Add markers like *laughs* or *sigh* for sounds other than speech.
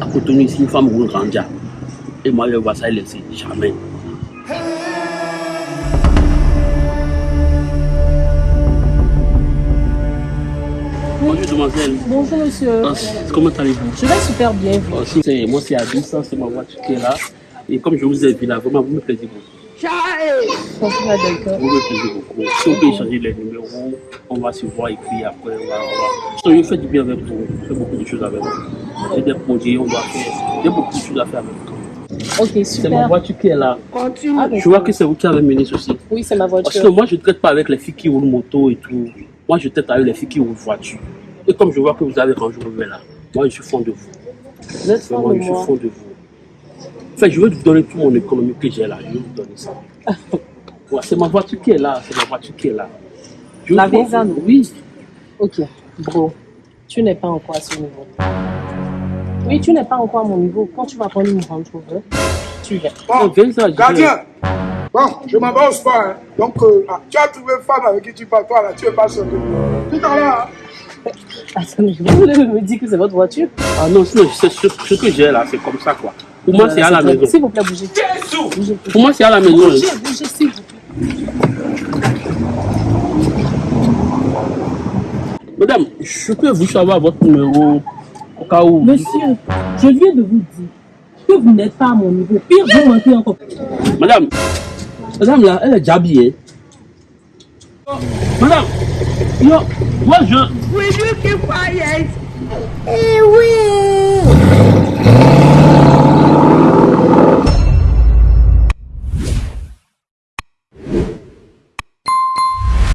À Cotonou, ici, une femme roule Randia. Et moi, je vois ça, elle laisse jamais. Bonjour, demoiselle. Bonjour monsieur. Ah, Comment allez-vous? Je vais super bien. vous. Ah, si, Moi, c'est Abis, ça, c'est ma voiture qui est là. Et comme je vous ai vu là, vraiment, vous me plaisez beaucoup. Vous me plaisez beaucoup. Si on peut échanger les numéros, on va se voir et puis après, on va. On va... Je fais du bien avec vous. Je fais beaucoup de choses avec vous. J'ai des projets, on doit faire. J'ai beaucoup de choses à faire avec vous. Ok, C'est ma super. voiture qui est là. Ah, Je vois que c'est vous qui avez mené ceci. Oui, c'est ma Parce que voiture. moi, je ne traite pas avec les filles qui roulent moto et tout. Moi, je traite avec les filles qui roulent voiture. Et comme je vois que vous avez rangé vos là, moi, je suis fond de vous. Vraiment, je suis fond de vous. Enfin, je vais vous donner toute mon économie que j'ai là. Je vais vous donner ça. *laughs* Ouais, c'est ma voiture qui est là. C'est ma voiture qui est là. Je La Vezane Oui. Ok, bro, tu n'es pas encore à ce niveau. Oui, tu n'es pas encore à mon niveau. Quand tu vas prendre une Range Rover, tu viens. Ah, Bon, ça, je gardien. Bon, je m'avance pas. Hein. Donc, euh, ah, tu as trouvé une femme avec qui tu parles, toi là, tu es pas seul. Tout à l'heure. hein. Attendez, vous voulez me dire que c'est votre voiture Ah non, sinon, c'est ce, ce que j'ai là, c'est comme ça, quoi. Pour moi, c'est à la maison. S'il vous plaît, bougez. Bougez, Pour moi, c'est à la maison. hein. bougez, bougez, s'il vous plaît. Madame, je peux vous savoir votre numéro? Cas où. Monsieur, je viens de vous dire que vous n'êtes pas à mon niveau. Pire, vous mentez encore. Madame, madame là, elle est déjà habillée. Madame, yo, moi je. Will you keep quiet? Eh oui.